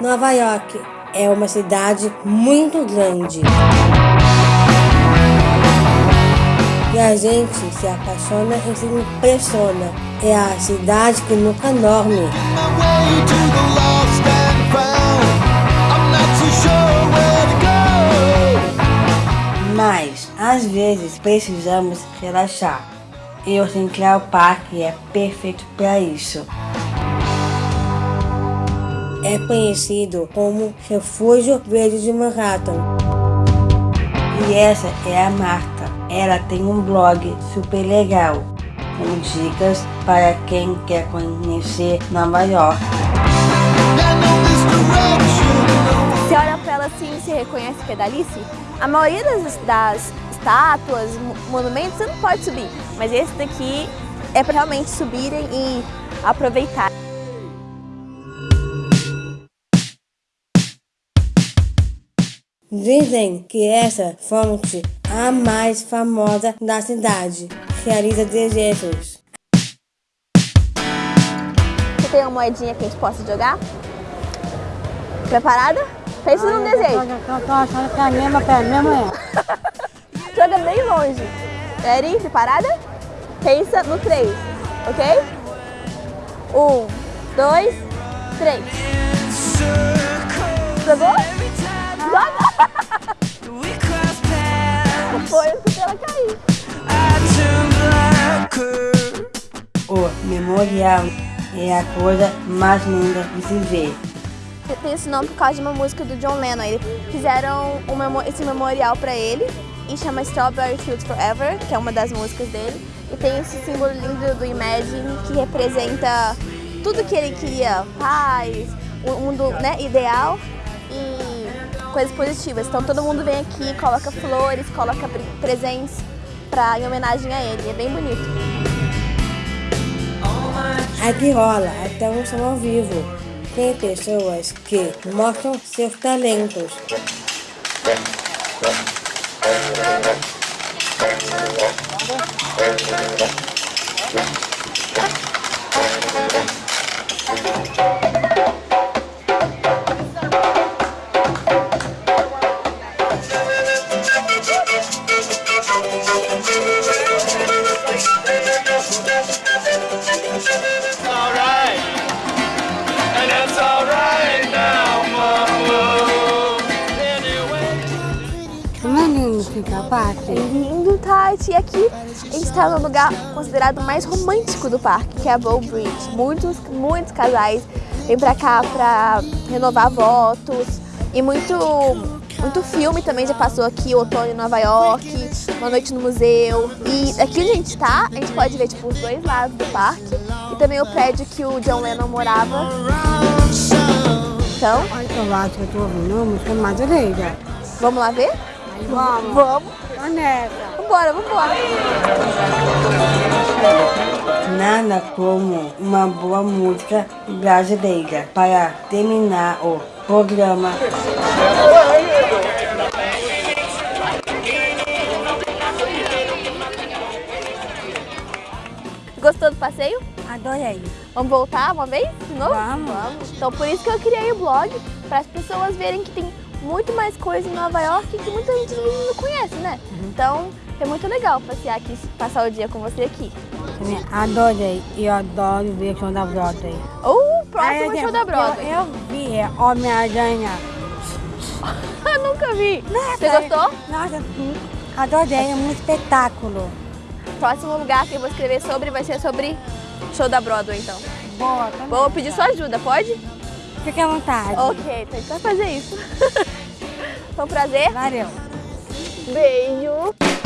Nova York é uma cidade muito grande. E a gente se apaixona e se impressiona. É a cidade que nunca dorme. Mas, às vezes, precisamos relaxar. E o Central Park é perfeito para isso. É conhecido como Refúgio Verde de Manhattan. E essa é a Marta. Ela tem um blog super legal, com dicas para quem quer conhecer Nova York. Você olha para ela assim e se reconhece que é da Alice? A maioria das, das estátuas, monumentos, você não pode subir. Mas esse daqui é para realmente subirem e aproveitar. Dizem que essa fonte a mais famosa da cidade. Realiza desejos. Você tem uma moedinha que a gente possa jogar? Preparada? Pense num desejo. Eu tô achando que é a mesma, é a mesma Joga bem longe. Ready? Preparada? Pensa no 3, ok? Um, dois, três. Jogou? Joga! Foi o que ela cair. O memorial é a coisa mais linda de se ver. Tem esse nome por causa de uma música do John Lennon. Eles fizeram um, esse memorial para ele e chama Strawberry Fields Forever, que é uma das músicas dele. E tem esse símbolo lindo do Imagine que representa tudo que ele queria, paz, o mundo né, ideal coisas positivas. Então todo mundo vem aqui, coloca flores, coloca presentes pra, em homenagem a ele. É bem bonito. Aqui rola até um som ao vivo. Tem pessoas que mostram seus talentos. É lindo, Tati. E aqui a gente está no lugar considerado mais romântico do parque, que é a Bow Bridge. Muitos, muitos casais vêm pra cá pra renovar votos. E muito, muito filme também já passou aqui, Outono em Nova York, Uma Noite no Museu. E aqui onde a gente está, a gente pode ver tipo, os dois lados do parque. E também o prédio que o John Lennon morava. Então... Que eu tô ouvindo, música. Vamos lá ver? Vamos. Vamos. Onesta. Vambora, vambora. Nada como uma boa música brasileira para terminar o programa. Gostou do passeio? Adorei. Vamos voltar uma vez de novo? Vamos. Vamos. Então por isso que eu criei o blog, para as pessoas verem que tem muito mais coisa em Nova York que muita gente não conhece, né? Uhum. Então é muito legal passear aqui, passar o dia com você aqui. Adorei, eu adoro ver o show da Broadway. O próximo Aí, show da Broadway. Eu, eu vi é Homem-Aranha. Nunca vi. Nossa, você gostou? Nossa, adorei, é um espetáculo. Próximo lugar que eu vou escrever sobre vai ser sobre show da Broadway, então. Boa, também. Vou pedir sua ajuda, pode? Fique à vontade. Ok, então a gente vai fazer isso. Foi um prazer. Valeu. Beijo.